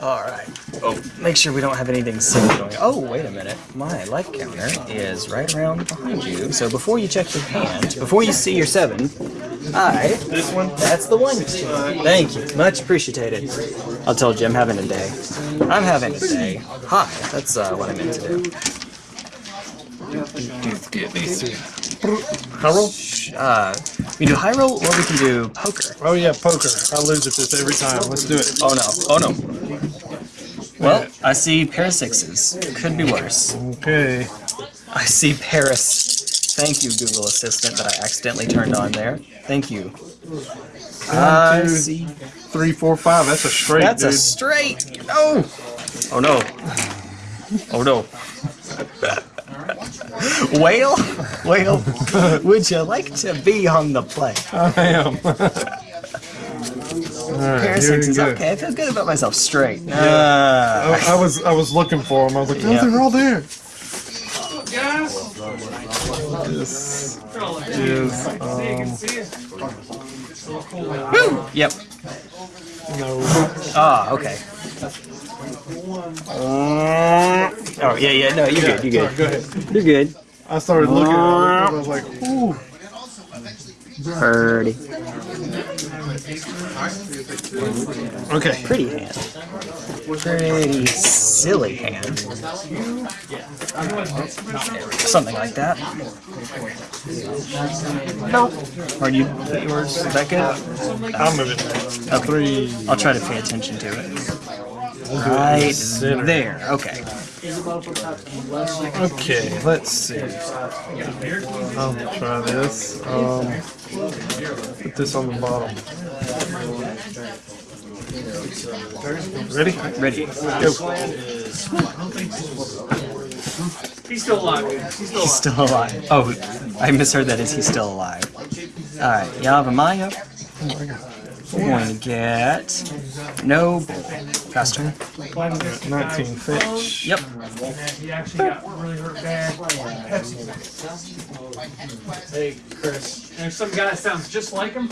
Alright. Oh, make sure we don't have anything silly going Oh, wait a minute. My life counter is right around behind you. So before you check your hand, before you see your seven, I. This one? That's the one. Thank you. Much appreciated. I'll tell Jim I'm having a day. I'm having a day. Hi. That's uh, what I meant to do. Get these. High roll? Uh, we do high roll or we can do poker. Oh yeah, poker. I lose at this every time. Let's do it. Oh no. Oh no. Well, I see pair of sixes. Could be worse. Okay. I see Paris. Thank you, Google Assistant, that I accidentally turned on there. Thank you. I see. Three, four, five. That's a straight, That's dude. a straight. No. Oh no. Oh no. Whale, whale. Would you like to be on the play? I am. Alright, Pair of here we sixes. go. Okay, I feel good about myself. Straight. Ah. I, I was I was looking for them. I was like, oh, Yeah. they're all there. This is um, Yep. no. Ah, okay. Oh yeah, yeah. No, you're good. You're Sorry, good. go ahead. You're good. I started looking at it. I was like, ooh. Purdy. Okay. Pretty hand. Pretty silly hand. Something like that. No. Or do you put yours? Is that good? I'll move it. Okay. Three. I'll try to pay attention to it. Right there. Okay. Okay, let's see. I'll try this. Um, put this on the bottom. Ready? Ready. Go. He's still alive. He's still He's still alive. Oh, I misheard that. Is he still alive? Alright, Yavimaya. We're going to get no bull. Faster. 19 fetch. Yep. He actually got really hurt bad. Hey, Chris. There's some guy that sounds just like him.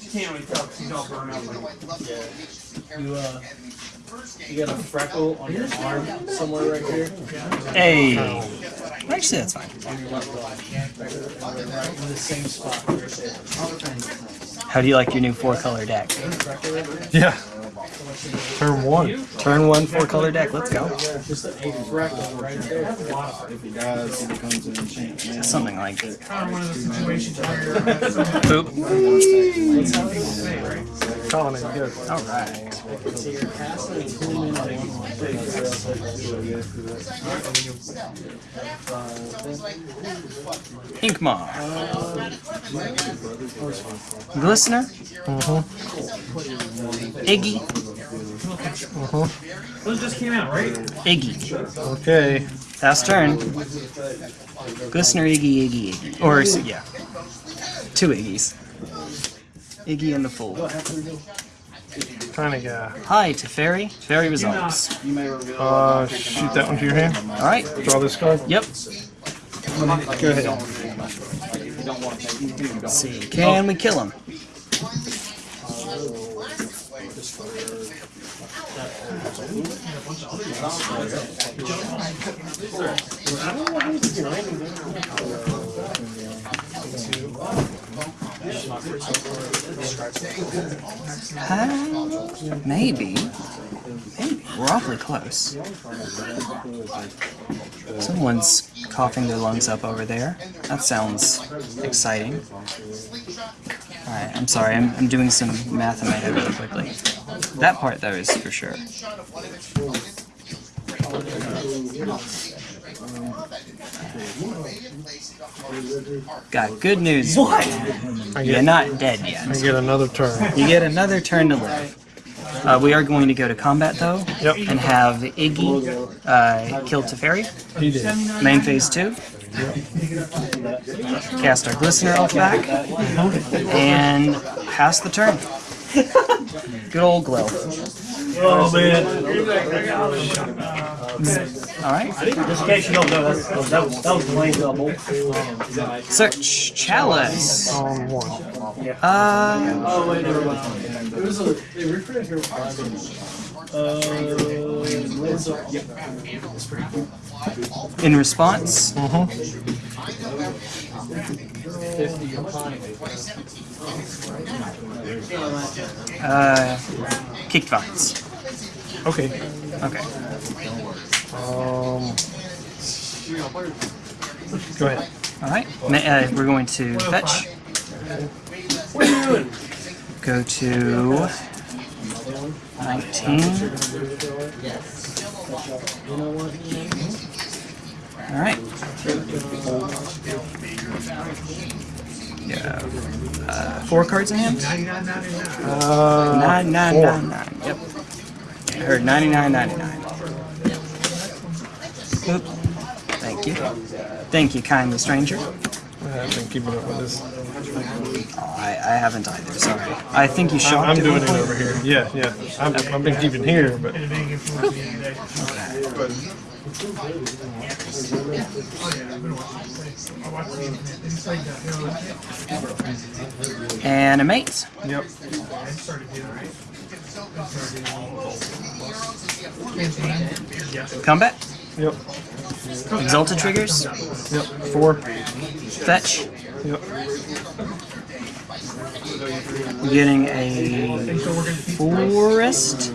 You can't really tell because he's all burned out. You, uh, you got a freckle on your arm somewhere right here. Hey. Actually, that's fine. Right in the same spot right there. How do you like your new four color deck? Yeah. Turn one. Turn one four color deck. Let's go. Just a freckle right there. Something like Kind of one of those situations where boop. Calling mm-hmm. it good. All right. So you're passing two minutes. Inkma. Glistener. Iggy. those just came out, right? Iggy. Okay. Fast turn. Glistener, Iggy, Iggy, Iggy. Or, yeah. Two Iggies. Iggy and the Fool. Trying to go. Hi, Teferi. Teferi resolves. Uh, shoot that one to your hand. Alright. Draw this card. Yep. Go ahead. Let's see. Can we kill him? I don't know who's behind me. Uh, maybe. Maybe. We're awfully close. Someone's coughing their lungs up over there. That sounds exciting. Alright, I'm sorry, I'm, I'm doing some math in my head really quickly. That part, though, is for sure. Got good news. What? I You're not dead I yet. get another turn. You get another turn to live. Uh, we are going to go to combat, though, Yep. and have Iggy uh, kill Teferi. He did. Main phase two. Cast our Glistener off back. And pass the turn. Good old glow. Oh man. Alright. Just in case you don't know, that's, that, was, that was the lane double. Search Chalice. On one. Uh, Oh wait, never mind. It was a. They refreshed your Uh, In response, mhm. Fifty uh, kicked vines. Okay. Okay. Um. Go ahead. All right. Uh, we're going to fetch. What are you doing? Go to 19. All right. Yeah. Uh, four cards in hand. Uh, Nine, nine, nine, nine. Yep. I heard 99, 99. Oop. Thank you. Thank you, kindly stranger. I've been keeping up with this. Oh, I, I haven't either. Sorry. I think you I'm, I'm doing it over here. Yeah, yeah. I've, I've been keeping here, but Animate. yep. Combat. Yep. Exalted triggers. Yep. Four. Fetch. Yep. We're getting a forest.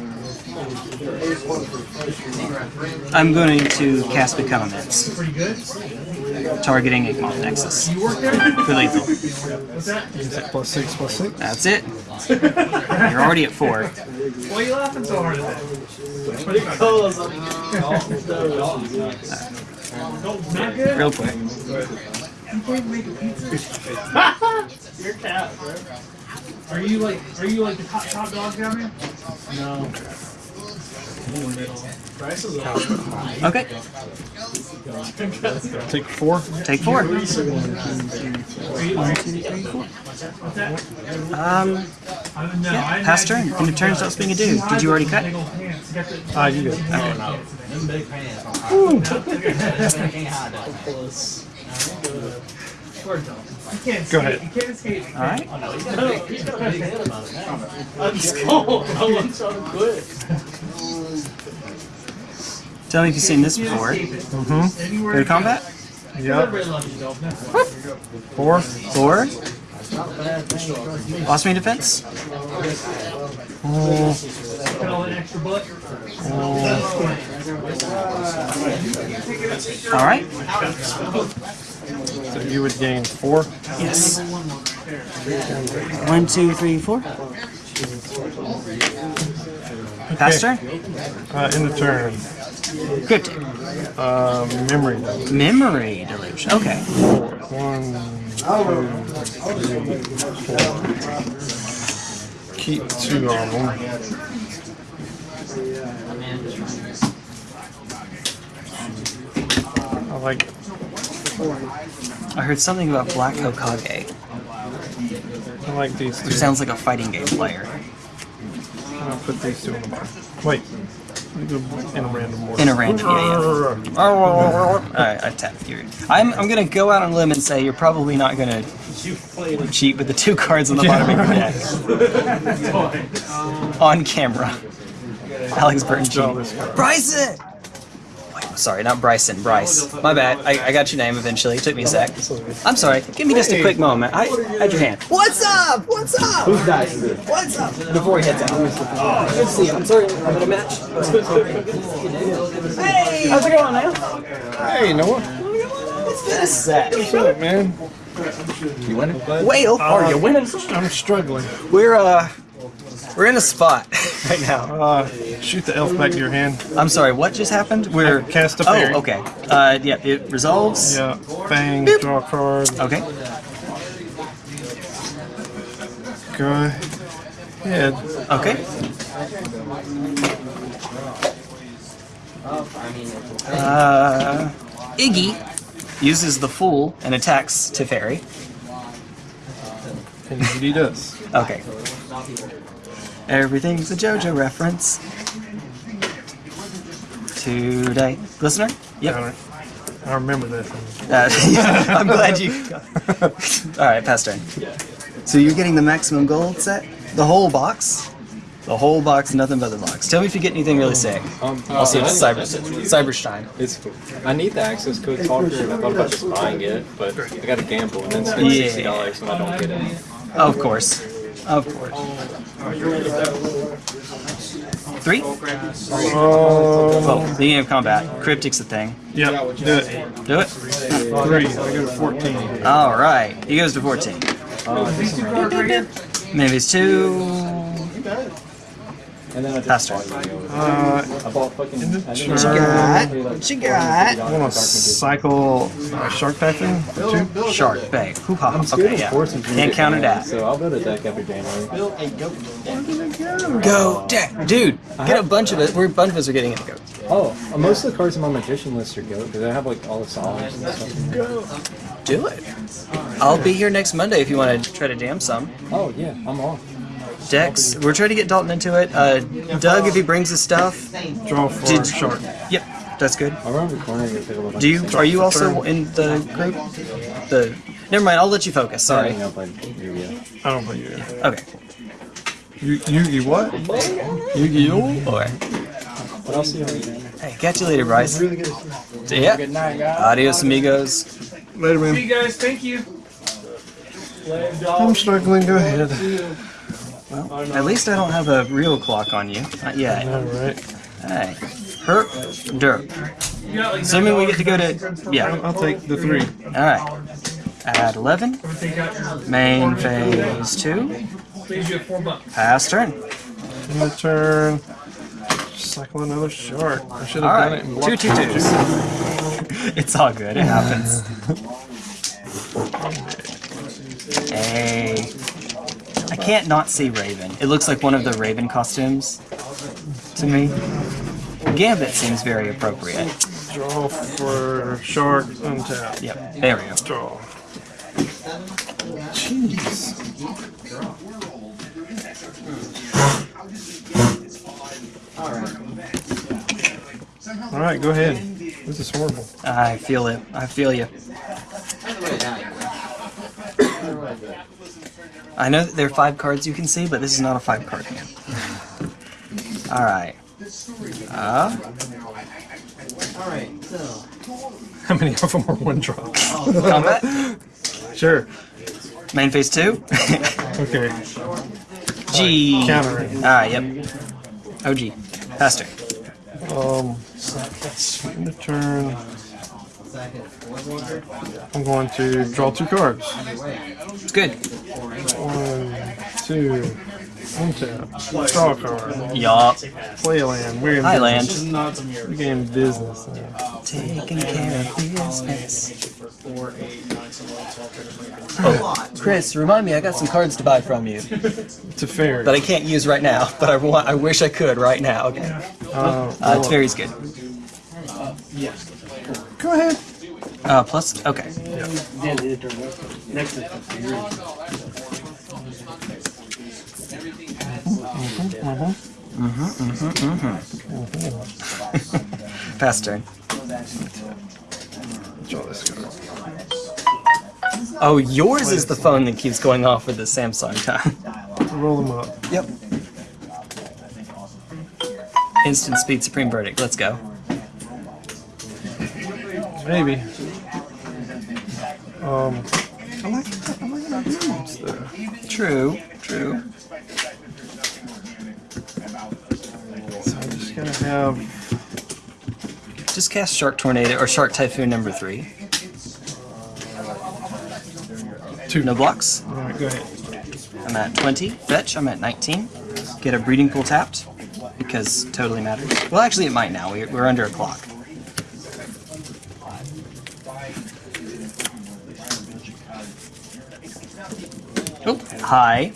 I'm going to cast Become Immense. Targeting Inkmoth Nexus. For lethal. Plus six. Plus six. That's it. You're already at four. Why are you laughing so hard at that? Not good? Real quick. You can't make a pizza? Your cat, bro. Are you like, are you like the top, top dog down here? No. Price is up. Okay. Take four. Take four. Are you, are you, what's that? Um, I don't know. I pass turn. End of turn stops being a dude. Did you already cut? Big old pants. You got the- Ah, you good. Them big pants. Plus. Tell me if you've seen this before. Mm-hmm. To combat. Yep. Everybody loves you, though. Four. Four. Blossoming Defense. Mm, Got all that extra butt. All right. so you would gain four. Yes. One, two, three, four. Pass turn. Uh, in the turn. Cryptic. Uh, memory. Memory deluge. Okay. One, two, four. Keep two of them. I like I heard something about Black Hokage. I like these two. Who sounds like a fighting game player. I'll put these two in the bar. Wait. In a random order. In a random, yeah, yeah. Alright, I tap you. I'm, I'm gonna go out on a limb and say you're probably not gonna cheat with the two cards on the bottom of your deck. on camera. Alex Burton Draw cheating. this card. Bryson! Wait, sorry, not Bryson, Bryce. My bad. I, I got your name eventually. It took me a sec. I'm sorry. Give me just a quick moment. I had your hand. What's up? What's up? Who's dice What's up? Before he heads out. Oh, good to see you. I'm sorry. I'm in a match. Hey! How's it going, man? Hey, Noah. It's been a sec. What's up, man? You winning? Whale, are you winning? I'm struggling. We're uh, we're in a spot right now. Uh, shoot the elf back to your hand. I'm sorry. What just happened? We're Cast a fairy. Oh, okay. Uh, yeah, it resolves. Yeah, fang, draw a card. Okay. Go ahead. Okay. Uh, Iggy uses the Fool and attacks Teferi. And he does. Okay. Everything's a JoJo reference. Today. Listener? Yep. I, I remember that Uh, I'm glad you. Alright, pass turn. So you're getting the maximum gold set? The whole box? The whole box, nothing but the box. Tell me if you get anything really sick. Um, I'll see if it's Cyber Cyberstein. It's cool. I need the access code talker, and I thought about just buying it, but I got to gamble and then spend sixty dollars when I don't get it. Of course. Of course. Three? Oh. Well, beginning of combat. Cryptic's a thing. yeah, do it. Do it. Three. I go to 14. Alright. He goes to 14. Maybe it's two. And then I Faster. Uh, I bought fucking. I didn't What you got? What you got? I want to cycle uh, Shark Typhoon. Two. Shark Bay. Hoo-ha. Okay, yeah. Can't counter that. So I'll build a deck every January. Go, deck. Dude, get a bunch of it. We're a bunch of us are getting it. Go. Oh, uh, most of the cards in my magician list are go because I have like all the songs and stuff. Do it. I'll be here next Monday if you want to try to jam some. Oh yeah, I'm off. Dex, we're trying to get Dalton into it. Uh, Doug, if he brings his stuff. Draw for Did- Shark. Yep, that's good. I'll run recording and pick up a bunch Do you? Are you also in the group? The. Never mind. I'll let you focus. Sorry. Setting up like Yu-Gi-Oh. I don't play Yu-Gi-Oh. Okay. Yu- Yu-Gi what? Yu-Gi-Oh. Boy. What else do you have? Hey, catch you later, Bryce. Yeah. Adios, amigos. Later, man. Hey man. guys, thank you. I'm struggling. Go ahead. At least I don't have a real clock on you. Not yet. All right. Hey. Herp, derp. You got like Assuming we get to go to. Yeah. I'll take the three. Alright. Add 11. Take out your Main phase 2. leaves you at four bucks. Pass turn. In the turn. Cycle another shark. I should have done it in Alright. block Two two twos. It's all good. It happens. Hey. I can't not see Raven. It looks like one of the Raven costumes to me. Gambit seems very appropriate. Draw for shark. Untap. Yep. There we go. Draw. Jeez. All right, go ahead. This is horrible. I feel it. I feel you. I know that there are five cards you can see, but this is not a five card hand. Alright. Uh, How many of them are one drop? combat. Sure. Main phase two. Okay. G. Countering. Alright, yep. OG. Faster. Um. In the turn. I'm going to draw two cards. Good. One, two, untap. Draw a card. Yup. Play a land. We're in Hi, business. land. We're in business. now. Taking care of business. Oh, Chris, remind me, I got some cards to buy from you It's a fair. that I can't use right now, but I want. I wish I could right now. Okay. Uh, Uh, Teferi's good. go ahead. Uh, plus, okay. Mm-hmm, mm-hmm, mm-hmm. Pass turn. Draw this card. Oh, yours is the phone that keeps going off with the Samsung time. Roll them up. Yep. Instant speed supreme verdict. Let's go. Maybe. Um. I like I like my moves though. True. True. So I'm just gotta have Just cast Shark Tornado or Shark Typhoon number three. two. No blocks. All right, go ahead. I'm at 20. Fetch. I'm at 19. Get a breeding pool tapped because totally matters. Well, actually, it might now. We're, we're under a clock. Oh, hi.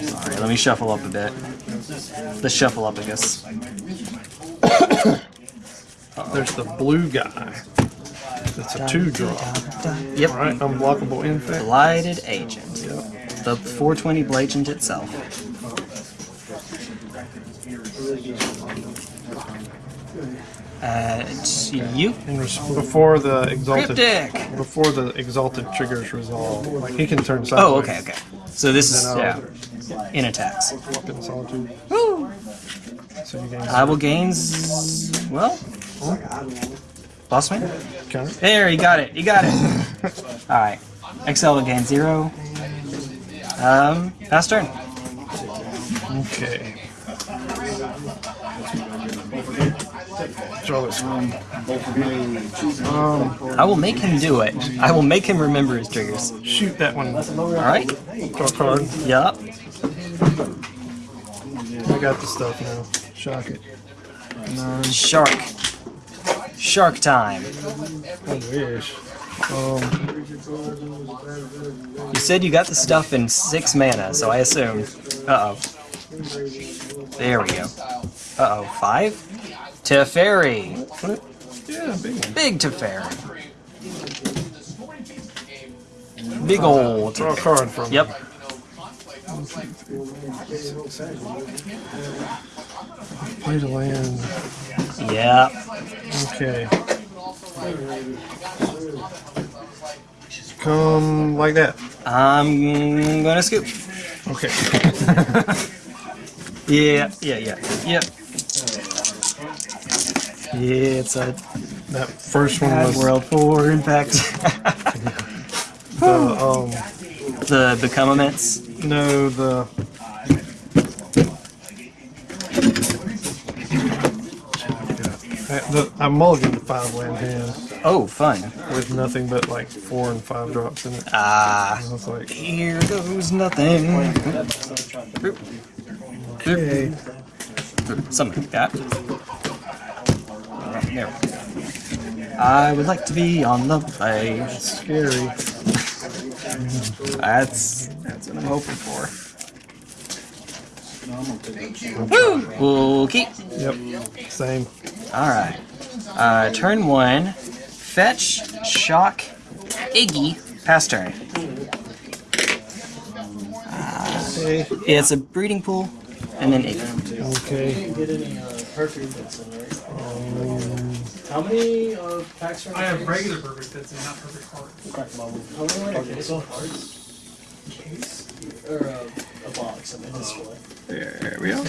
Sorry, let me shuffle up a bit. Let's shuffle up, I guess. There's the blue guy. It's a two draw. Yep. All right, unblockable infect. Blighted Agent. Yep. The 420 Blagent itself. Uh, it's you. Before the exalted Cryptic! before the exalted triggers resolve, like he can turn sideways. Oh, okay, okay. So this is yeah, in attacks. Solitude. So you gain I will gains. Well, counter. There, you got it. You got it. All right. XL will gain zero. Um, pass turn. Okay. Draw this. Um, I will make him do it. I will make him remember his triggers. shoot that one. All right. Draw a card. Yup. I got the stuff now. Shock it. Shark. Shark time. I wish. Um, You said you got the stuff in six mana, so I assumed. Uh oh. There we go. Uh oh. Five? Teferi. what? Yeah, big one. Big Teferi. Big old. Draw a card from. Yep. Play the land. Yep. Okay. Come like that. I'm gonna scoop. Okay. Yeah, yeah, yeah. Yep. Yeah, it's a That first one was world four, in fact. the um the become no the I, the, I mulliganed the five land hand Oh, fun. with nothing but like four and five drops in it. Ah, I was like, here goes nothing. okay. Something like that. Alright, there we go. I would like to be on the play. Scary. That's that's what I'm hoping for. Woo! Okay. Yep. Same. Alright. Uh, turn one. Fetch, shock, Iggy, pass turn. Okay. It's a breeding pool, and then Iggy. Okay. Get How many uh, packs are in I have the regular perfect fits and not perfect cards. How many are case of cards? Case? Or uh, a box, I mean, display. There we go.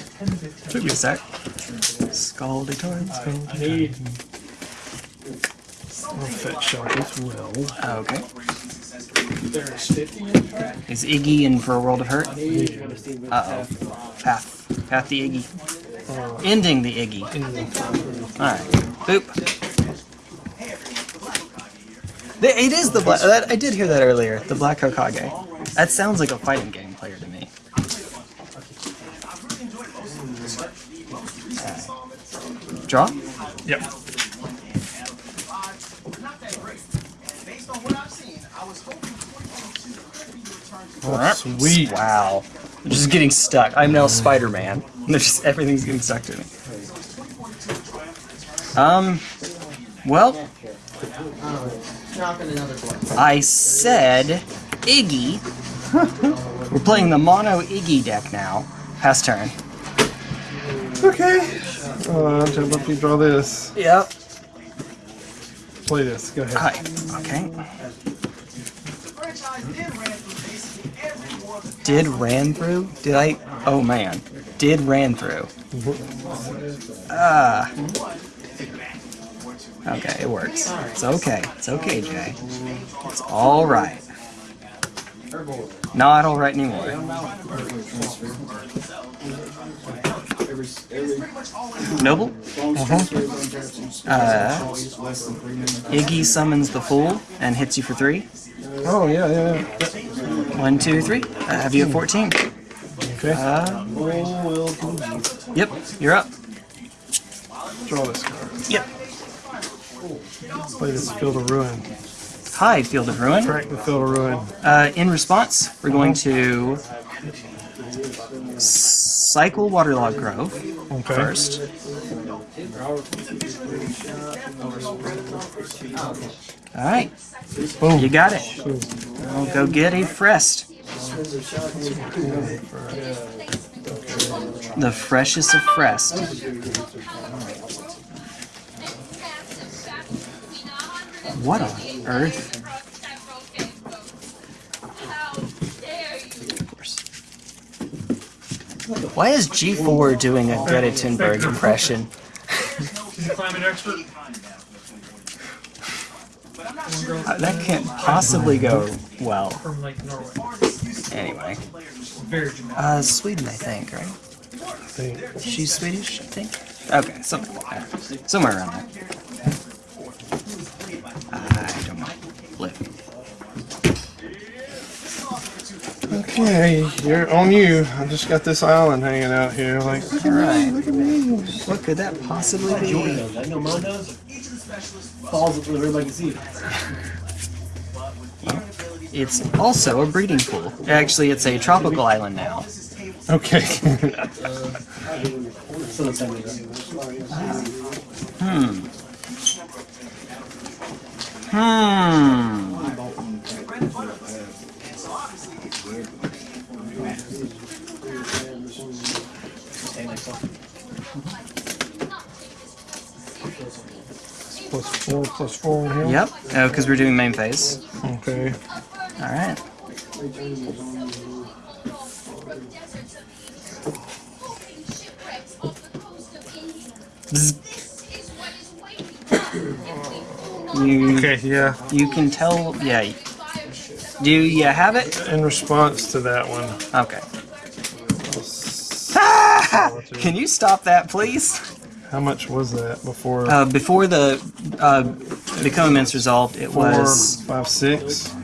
Took me a sec. Scaldy torrent. I need I'll fetch shock as well. Okay. there's 50 in track. Is Iggy in for a world of hurt? Uh oh. Path. Path the Iggy. Ending the Iggy. Alright. Boop. It is the black. That, I did hear that earlier. The Black Hokage. That sounds like a fighting game player to me. Alright. Draw? yep. Oh, sweet. Wow. I'm just getting stuck. I'm now Spider Man. Just everything's getting stuck to me. Um. Well, I said Iggy. We're playing the mono Iggy deck now. Pass turn. Okay. Uh, to let me draw this. Yep. Play this. Go ahead. Hi. Okay. Did ran through? Did I? Oh man. Did ran through. Ah. Okay, it works. It's okay. It's okay, Jay. It's all right. Not all right anymore. Noble. Uh, huh. Iggy summons the Fool and hits you for three. Oh yeah, yeah, yeah. One, two, three. Uh, have you at 14? Okay. Uh, yep, you're up. draw this card. Yep. Play this Field of Ruin. Hi, Field of Ruin. Track the Field of Ruin. Uh, in response, we're going to cycle Waterlogged Grove Okay. first. All right, Boom. you got it. I'll go get a Frest. The freshest of Frest. What on earth? Why is G4 doing a Greta Thunberg impression? She's a climate expert. Uh, that can't possibly go well. Anyway, uh, Sweden, I think, right? She's Swedish, I think. Okay, something like that. Somewhere around there. I don't know. Flip. Okay, you're on you. I just got this island hanging out here. Like, look at me, look at me. What could that possibly be? I know mine does. Falls up so everybody can see it. It's also a breeding pool. Actually, it's a tropical island now. okay. So that's how we go. Hmm. Hmm. plus four, plus four in here. Yep. Oh, because we're doing main phase. Okay. All You, Okay, yeah. you can tell. Yeah. Do you have it? In response to that one, Okay. I'll- Can you stop that, please? how much was that before? Uh, before the uh, become immense resolved, it Four, was five, six.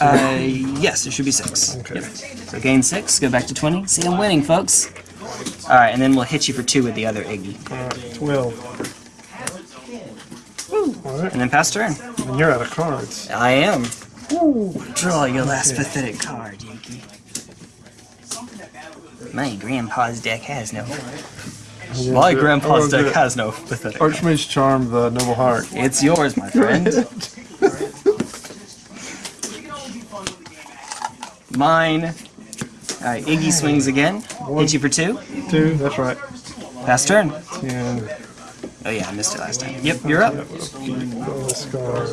uh, yes, it should be six. Okay. So gain six, go back to twenty. See, I'm winning, folks. All right, and then we'll hit you for two with the other Iggy, Alright, twelve. Alright, and then pass turn. and you're out of cards. I am. Draw your last pathetic card, Yankee. My grandpa's deck has no. My good. grandpa's Oh, deck good. has no pathetic. Archmage Charm, the Noble Heart. It's yours, my friend. Mine. Alright, Iggy swings again. Hit you for two. Two, that's right. Pass turn. And Oh yeah, I missed it last time. Yep, you're up. draw this card.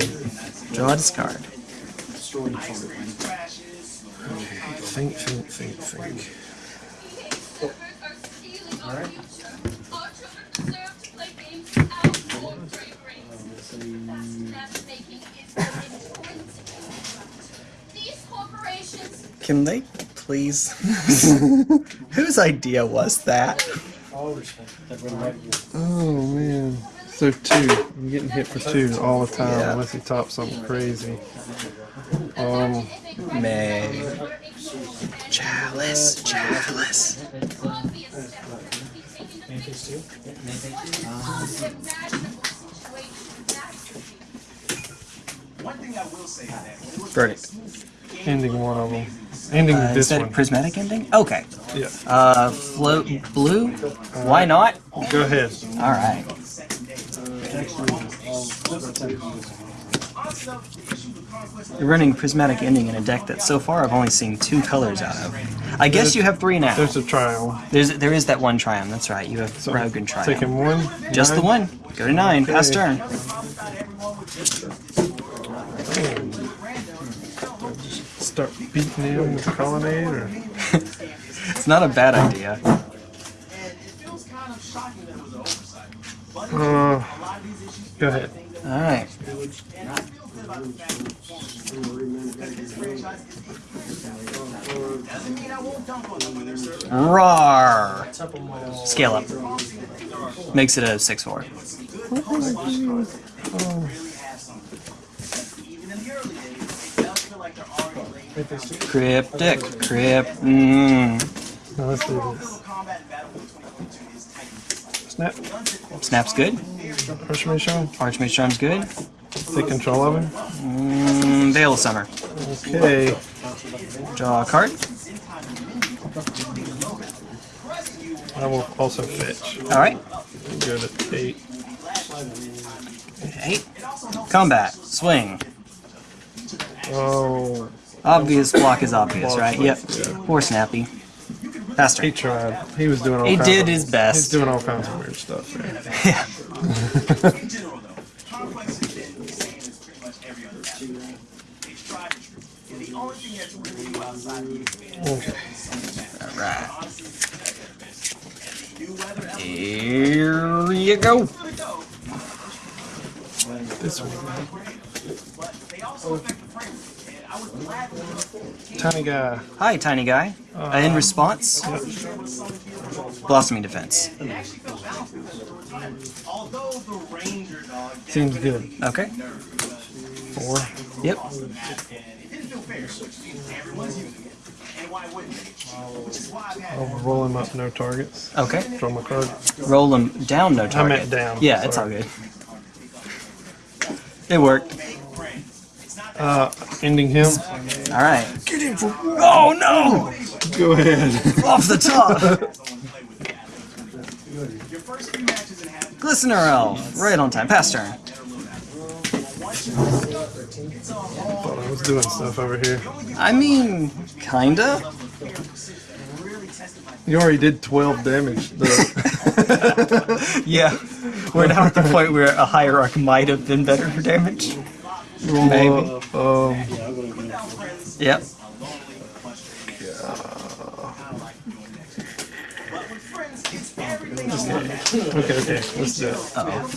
Draw a discard. Think, think, think, think. These Can they please? Whose idea was that? Oh man. So two. I'm getting hit for two all the time Yeah. unless he tops something crazy. Um, May. Chalice, chalice. Verdict. Ending one of them. Ending Uh, is this one. prismatic ending? Okay. Yeah. Uh, float blue? Why not? Go ahead. All right. You're running prismatic ending in a deck that so far I've only seen two colors out of. I guess you have three now. There's a trial. There's there is that one triumph. That's right. You have So Rogue and triumph. Taking one. Just the one. Go to nine. Pass Okay. turn. Start beating him with colonnade or It's not a bad idea. uh go ahead. All right. Rawr. Scale up. Makes it a six four. Cryptic. Crypt. Mm. Now let's do this. Snap. Snap's good. Archmage Charm. Archmage Charm's good. Take control of him. Mm, Veil of Summer. Okay. Draw a card. I will also fetch. All right. Go to eight. Eight. Combat. Swing. Oh, Obvious block is obvious, right? Yep. Yeah. Poor Snappy. Faster. he tried. He was doing all He kinds did of, his best. He's doing all kinds of weird stuff. Man. Yeah. Okay. Alright. Here you go. This one. Tiny guy. Hi, tiny guy. Uh, in response, blossoming defense. Seems good. Okay. Four. Yep. I'll roll him up, no targets. Okay. Draw my card. Roll them down, no target. meant down, Yeah, it's all good. It worked. Uh, ending him. All right. Get him for. Oh no! Go ahead. Off the top. Glistener Elf, right on time. Pass turn. Thought I was doing stuff over here. I mean, kinda. You already did 12 damage, though. Yeah. We're now at the point where a hierarch might have been better for damage. Maybe. um, Yep. okay, okay. Let's do it. Uh-oh.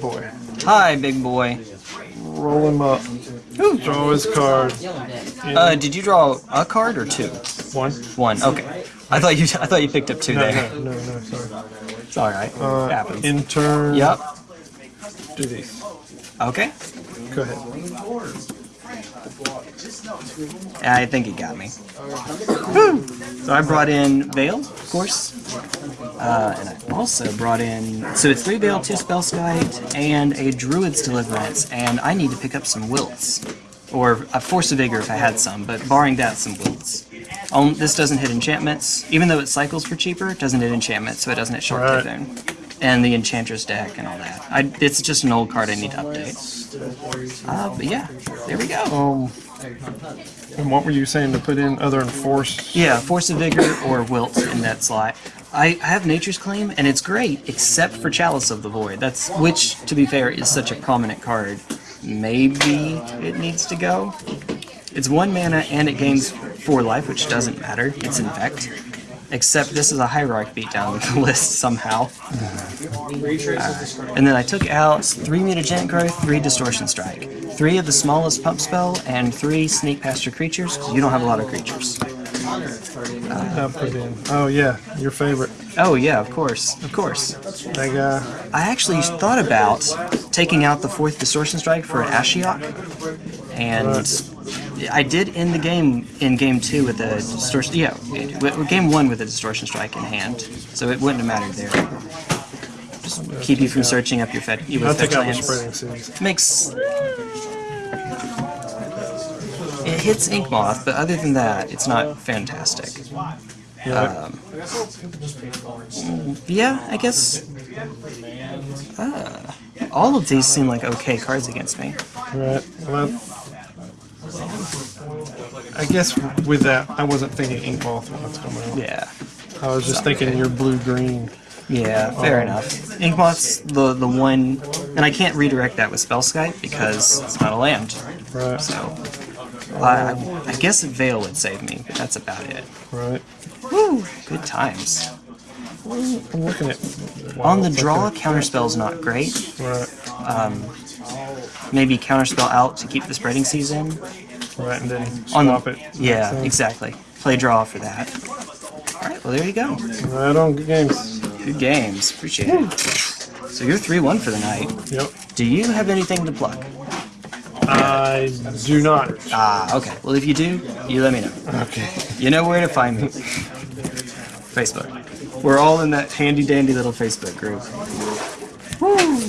Boy. Hi, big boy. Roll him up. Draw his card. Uh, did you draw a card or two? One. One. Okay. I thought you. I thought you picked up two No, there. no, no, no, sorry. It's all right. Uh, Happens. in turn. Yep. Do these. Okay. Go ahead. I think it got me. So I brought in Veil, of course. Uh, and I also brought in. So it's three Veil, two Spellskite, and a Druid's Deliverance. And I need to pick up some Wilts. Or a Force of Vigor if I had some, but barring that, some Wilts. Um, this doesn't hit enchantments. Even though it cycles for cheaper, it doesn't hit enchantments, so it doesn't hit Short Right. And the Enchantress deck and all that. I, it's just an old card I need to update. Uh, but yeah, there we go. Um, and what were you saying to put in other than force? Yeah, Force of Vigor or Wilt in that slot. I, I have Nature's Claim, and it's great, except for Chalice of the Void. That's which, to be fair, is such a prominent card. Maybe it needs to go. It's one mana and it gains four life, which doesn't matter. It's Infect. Except this is a Hierarch beatdown the list somehow. Uh, and then I took out three Mutagenic Growth, three Distortion Strike, three of the smallest Pump Spell, and three Sneak Past Your Creatures, you don't have a lot of creatures. I in. Oh yeah, your favorite. Oh yeah, of course, of course. That guy. I actually thought about taking out the fourth Distortion Strike for an Ashiok, and I did end the game in game two with a distortion. Yeah, game one with a Distortion Strike in hand, so it wouldn't have mattered there. Just keep you from searching up your fed you I'll with take out spreading seas. Makes hits Ink Moth, but other than that, it's not fantastic. Yeah. Yeah, I guess. Uh, all of these seem like okay cards against me. right. Well, I guess with that, I wasn't thinking ink moth when it's coming out. Yeah. I was just thinking your blue green. Yeah, fair enough. Inkmoth's the the one, and I can't redirect that with Spellskite because it's not a land. Right. So, I, I, I guess Veil would save me, but that's about it. Right. Woo! Good times. I'm looking at. On the Wow, draw, okay. counterspell's not great. Right. Um, Maybe counterspell out to keep the spreading season. Right, and then On swap the, it. Yeah, So, exactly. Play draw for that. Alright, well there you go. Right on. Good games. Good games. Appreciate it. So you're 3-1 for the night. Yep. Do you have anything to plug? I do not. Ah, okay. Well, if you do, you let me know. Okay. You know where to find me. Facebook. We're all in that handy dandy little Facebook group. Woo!